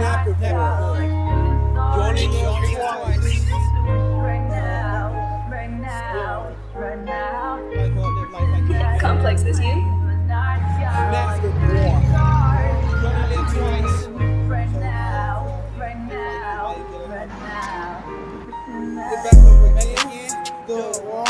Never. You only need only twice. Complex as you? Never more. You only live twice. Right now, right now, right now. Get back up again. The wall.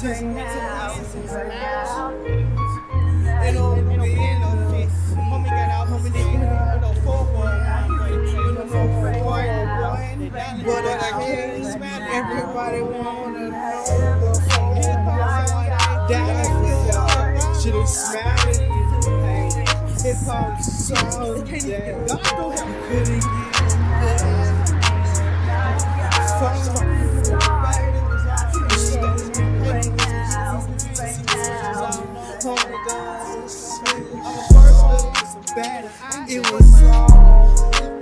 Season And on the end of it, homie got out, homie didn't get no four one. You know, no four one. But I can't everybody wanna know the four one. Down with y'all, should've smiled you. Hip hop song, yeah. God don't have couldn't get Fuck It was all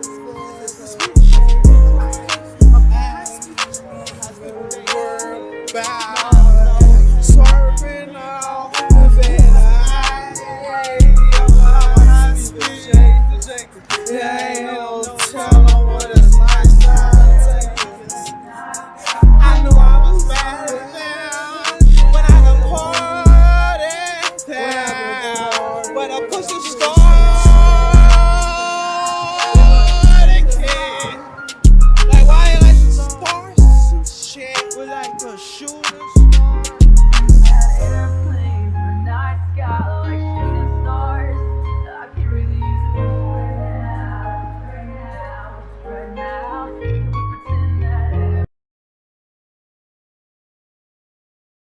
shooters.